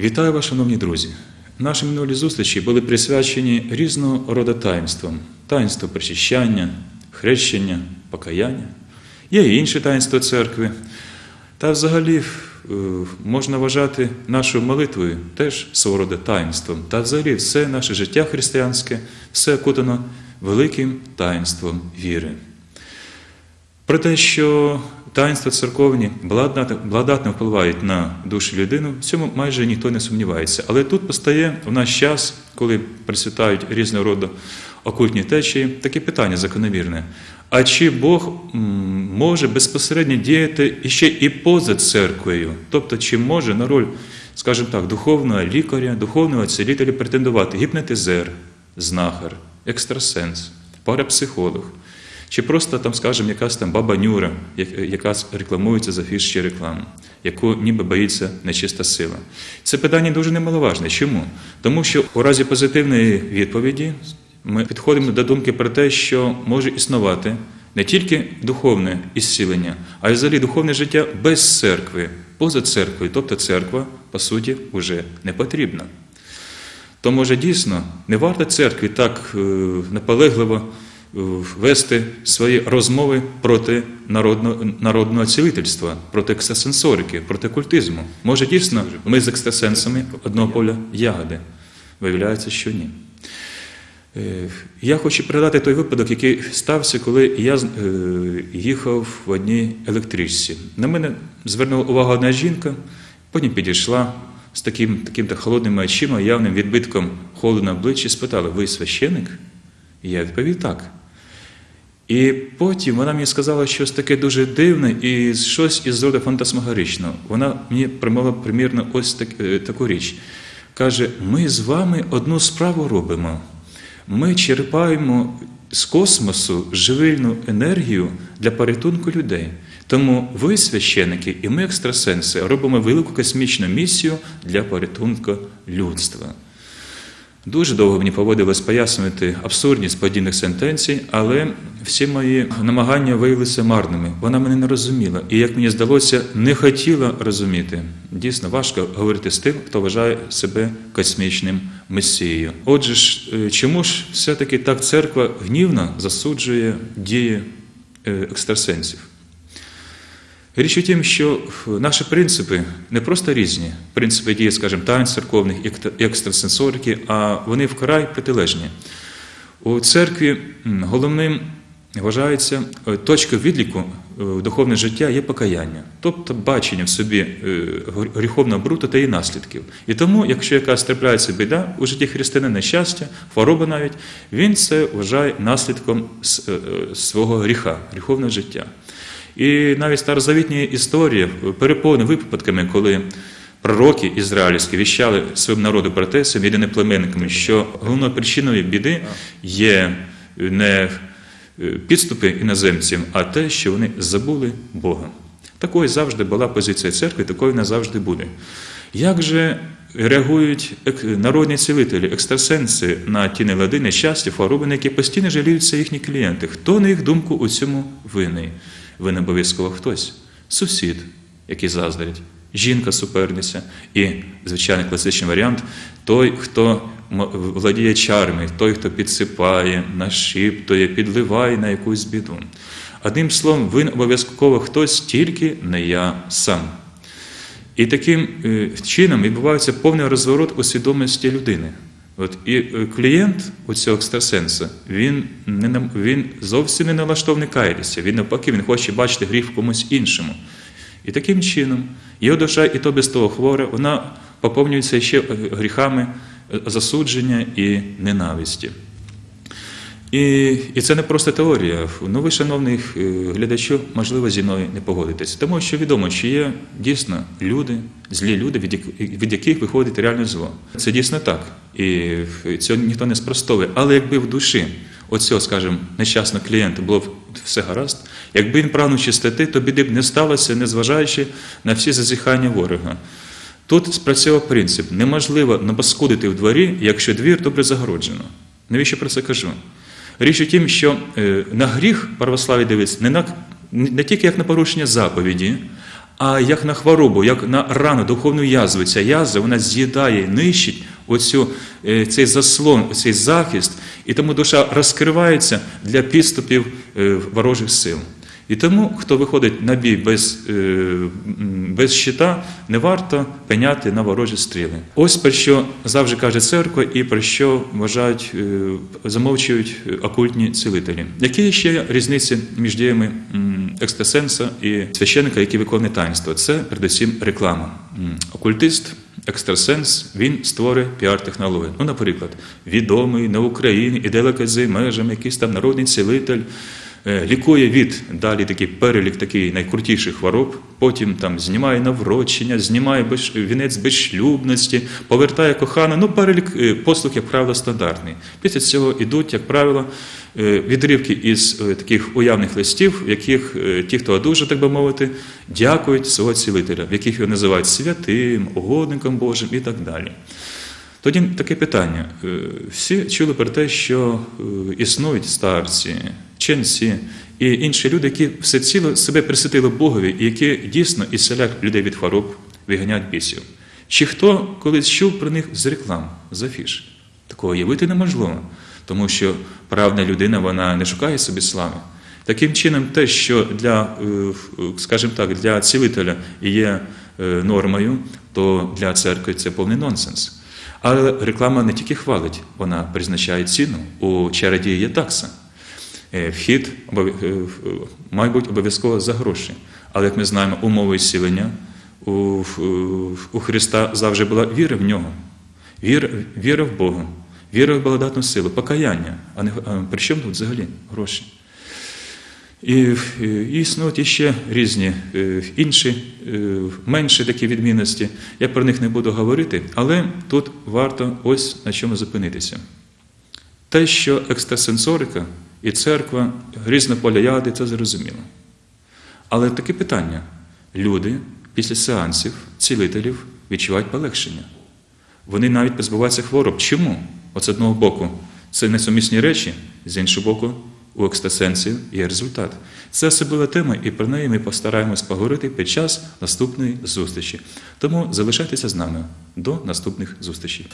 Вітаю вас, шановні друзі! Наші минулі зустрічі були присвячені різного роду таїнствам: таїнство причащання, хрещення, покаяння. Є і інші таїнства церкви. Та взагалі е, можна вважати нашу молитвою теж свого роду таїнством. Та взагалі все наше життя християнське, все окутано великим таїнством віри. Про те, що таїнства церковні благодатно впливають на душу людину, в цьому майже ніхто не сумнівається. Але тут постає в наш час, коли процвітають різного роду окультні течії, таке питання закономірне. А чи Бог може безпосередньо діяти іще і поза церквою? Тобто, чи може на роль, скажімо так, духовного лікаря, духовного цілителя претендувати гіпнотизер, знахар, екстрасенс, парапсихолог? Чи просто там, скажімо, якась там баба Нюра, яка рекламується за фішчі рекламу, яку ніби боїться нечиста сила. Це питання дуже немаловажне. Чому? Тому що у разі позитивної відповіді ми підходимо до думки про те, що може існувати не тільки духовне ісцілення, а й взагалі духовне життя без церкви, поза церквою. Тобто церква, по суті, вже не потрібна. То, може, дійсно не варто церкві так наполегливо вести свої розмови проти народного народного цілительства, проти екстрасенсорики, проти культизму. Може, дійсно, ми з екстрасенсами одного поля ягоди. Виявляється, що ні. Я хочу пригадати той випадок, який стався, коли я їхав в одній електричці. На мене звернула увагу одна жінка, потім підійшла з таким таким -то холодними очима, явним відбитком холоду на обличчі, спитала: ви священик? Я відповів так. І потім вона мені сказала щось таке дуже дивне і щось із роду фантасмагоричного. Вона мені промовила примірно ось так, таку річ. Каже: ми з вами одну справу робимо. Ми черпаємо з космосу живильну енергію для порятунку людей. Тому ви, священики, і ми, екстрасенси, робимо велику космічну місію для порятунку людства. Дуже довго мені поводилось пояснювати абсурдність подібних сентенцій, але всі мої намагання виявилися марними. Вона мене не розуміла. І, як мені здалося, не хотіла розуміти. Дійсно, важко говорити з тим, хто вважає себе космічним месією. Отже ж, чому ж все-таки так церква гнівно засуджує дії екстрасенсів? Річ у тім, що наші принципи не просто різні, принципи дії, скажімо, таїн церковних і екстрасенсорики, а вони вкрай протилежні. У церкві головним вважається точка відліку духовне життя є покаяння, тобто бачення в собі гріховного брута та її наслідків. І тому, якщо якась трапляється біда у житті християнина, нещастя, хвороба навіть, він це вважає наслідком свого гріха, гріховного життя. І навіть старозавітні історії переповнені випадками, коли пророки ізраїльські віщали своєму народу про те, своїм єдиноплеменниками, що головною причиною біди є не підступи іноземців, а те, що вони забули Бога. Такою завжди була позиція церкви, такою вона завжди буде. Як же реагують народні цілителі, екстрасенси на ті нелади, нещастя, хвороби, які постійно жаліються їхні клієнти? Хто, на їх думку, у цьому винний? Ви не обов'язково хтось, сусід, який заздрить, жінка суперниця і, звичайний класичний варіант той, хто владіє чарами, той, хто підсипає, нашіптує, підливає на якусь біду. Одним словом, ви обов'язково хтось, тільки не я сам. І таким чином відбувається повний розворот у свідомості людини. От І клієнт у цього екстрасенса, він не він зовсім не налаштований каятися, він навпаки, він хоче бачити гріх в комусь іншому. І таким чином його душа, і то без того хвора, вона поповнюється ще гріхами засудження і ненависті. І і це не просто теорія. Ну, ви, шановний глядачу, можливо, зі мною не погодитесь. Тому що відомо, що є дійсно люди, злі люди, від яких, виходить реальне зло. Це дійсно так. І цього ніхто не спростовує. Але якби в душі оцього, скажімо, нещасного клієнта було все гаразд, якби він прагнув чистоти, то біди б не сталося, незважаючи на всі зазіхання ворога. Тут спрацьовував принцип: неможливо напаскудити в дворі, якщо двір добре загороджено. Навіщо про це кажу? Річ у тім, що е, на гріх православі дивиться не, на, не тільки як на порушення заповіді, а як на хворобу, як на рану, духовну язву. Ця язва вона з'їдає, нищить оцю, е, цей заслон, цей захист, і тому душа розкривається для підступів е, ворожих сил. І тому, хто виходить на бій без, е, без щита, не варто пеняти на ворожі стріли. Ось про що завжди каже церква і про що вважають, е, замовчують окультні цілителі. Які ще різниці між діями екстрасенса і священника, який виконує таїнство? Це передусім реклама. Окультист, екстрасенс, він створює піар-технологію. Ну, наприклад, відомий на Україні і далеко за межами, якийсь там народний цілитель. Е, лікує від далі такий перелік такий найкрутіших хвороб, потім там знімає наврочення, знімає вінець безшлюбності, повертає кохану. Ну, перелік е, послуг, як правило, стандартний. Після цього йдуть, як правило, е, відривки із таких уявних листів, в яких ті, хто одужав, так би мовити, дякують свого цілителя, в яких його називають святим, угодником Божим і так далі. Тоді таке питання. Всі чули про те, що існують старці, ченці і інші люди, які всеціло себе присвятили Богові, і які дійсно ісцеляють людей від хвороб, виганяють бісів. Чи хто колись чув про них з реклам, з афіш? Такого явити неможливо, тому що правда людина вона не шукає собі слави. Таким чином, те, що для, е, скажімо так, для цілителя є е, нормою, то для церкви це повний нонсенс. Але реклама не тільки хвалить, вона призначає ціну. У чародії є такса. Е, Вхід обов- е, має бути обов'язково за гроші. Але як ми знаємо, умови зцілення у, Христа завжди була віра в нього, віра, віра в Бога, віра в благодатну силу, покаяння. А не а при чому тут взагалі гроші? І, е, і існують іще різні е, інші, е, менші такі відмінності. Я про них не буду говорити, але тут варто ось на чому зупинитися. Те, що екстрасенсорика і церква різнополяяди, це зрозуміло. Але таке питання: люди після сеансів, цілителів відчувають полегшення. Вони навіть позбуваються хвороб. Чому? От з одного боку, це несумісні речі, з іншого боку, у екстрасенсів є результат. Це особлива тема, і про неї ми постараємось поговорити під час наступної зустрічі. Тому залишайтеся з нами до наступних зустрічей.